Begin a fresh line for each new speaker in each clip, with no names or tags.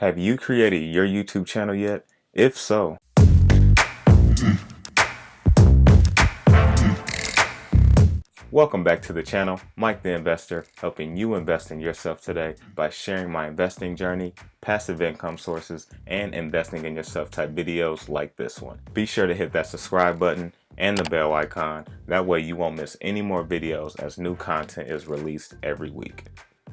Have you created your YouTube channel yet? If so, Welcome back to the channel, Mike the Investor, helping you invest in yourself today by sharing my investing journey, passive income sources, and investing in yourself type videos like this one. Be sure to hit that subscribe button and the bell icon, that way you won't miss any more videos as new content is released every week.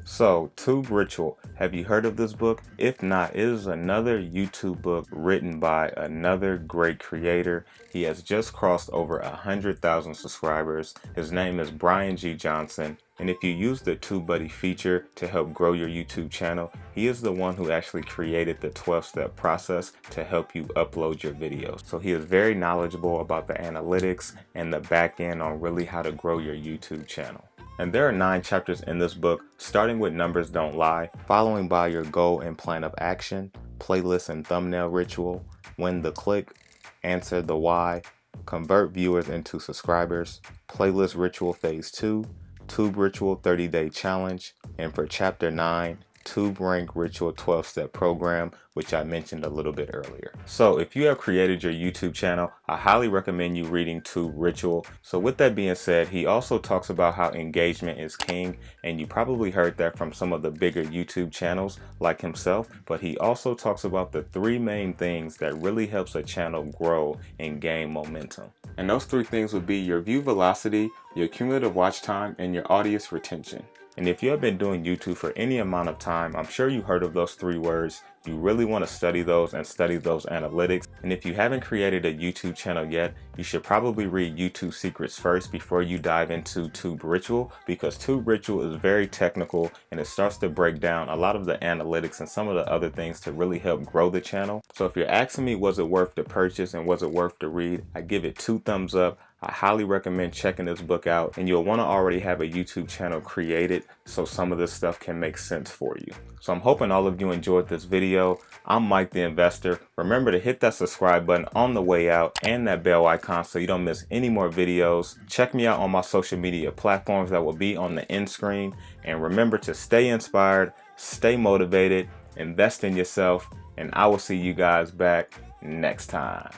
So, Tube Ritual, have you heard of this book? If not, it is another YouTube book written by another great creator. He has just crossed over a hundred thousand subscribers. His name is Brian G. Johnson. And if you use the TubeBuddy feature to help grow your YouTube channel, he is the one who actually created the 12-step process to help you upload your videos. So he is very knowledgeable about the analytics and the back end on really how to grow your YouTube channel. And there are nine chapters in this book, starting with Numbers Don't Lie, following by your goal and plan of action, playlist and thumbnail ritual, win the click, answer the why, convert viewers into subscribers, playlist ritual phase 2, tube ritual 30 day challenge, and for chapter 9, Tube Rank Ritual 12 step program, which I mentioned a little bit earlier. So if you have created your YouTube channel, I highly recommend you reading Tube Ritual. So with that being said, he also talks about how engagement is king, and you probably heard that from some of the bigger YouTube channels like himself, but he also talks about the three main things that really helps a channel grow and gain momentum. And those three things would be your view velocity, your cumulative watch time, and your audience retention. And if you have been doing YouTube for any amount of time, I'm sure you heard of those three words. You really want to study those and study those analytics. And if you haven't created a YouTube channel yet, you should probably read YouTube Secrets first before you dive into Tube Ritual because Tube Ritual is very technical and it starts to break down a lot of the analytics and some of the other things to really help grow the channel. So if you're asking me was it worth the purchase and was it worth the read, I give it two thumbs up. I highly recommend checking this book out and you'll want to already have a YouTube channel created so some of this stuff can make sense for you. So I'm hoping all of you enjoyed this video. I'm Mike the Investor. Remember to hit that subscribe button on the way out and that bell icon so you don't miss any more videos. Check me out on my social media platforms that will be on the end screen and remember to stay inspired, stay motivated, invest in yourself, and I will see you guys back next time.